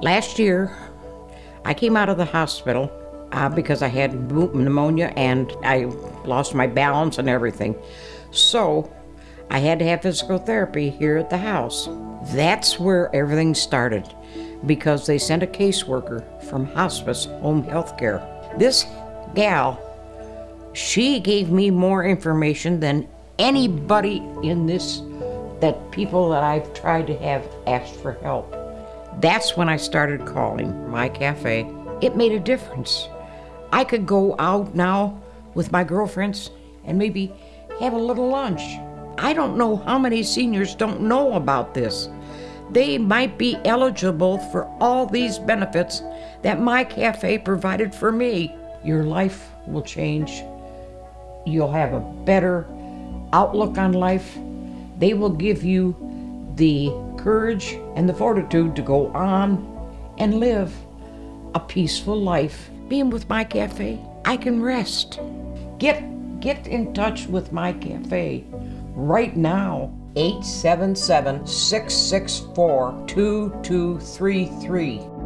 Last year, I came out of the hospital uh, because I had pneumonia and I lost my balance and everything. So I had to have physical therapy here at the house. That's where everything started because they sent a caseworker from hospice home health care. This gal, she gave me more information than anybody in this, that people that I've tried to have asked for help. That's when I started calling my cafe. It made a difference. I could go out now with my girlfriends and maybe have a little lunch. I don't know how many seniors don't know about this. They might be eligible for all these benefits that my cafe provided for me. Your life will change. You'll have a better outlook on life. They will give you the courage and the fortitude to go on and live a peaceful life. Being with my cafe, I can rest. Get get in touch with my cafe right now. 877 664 2233.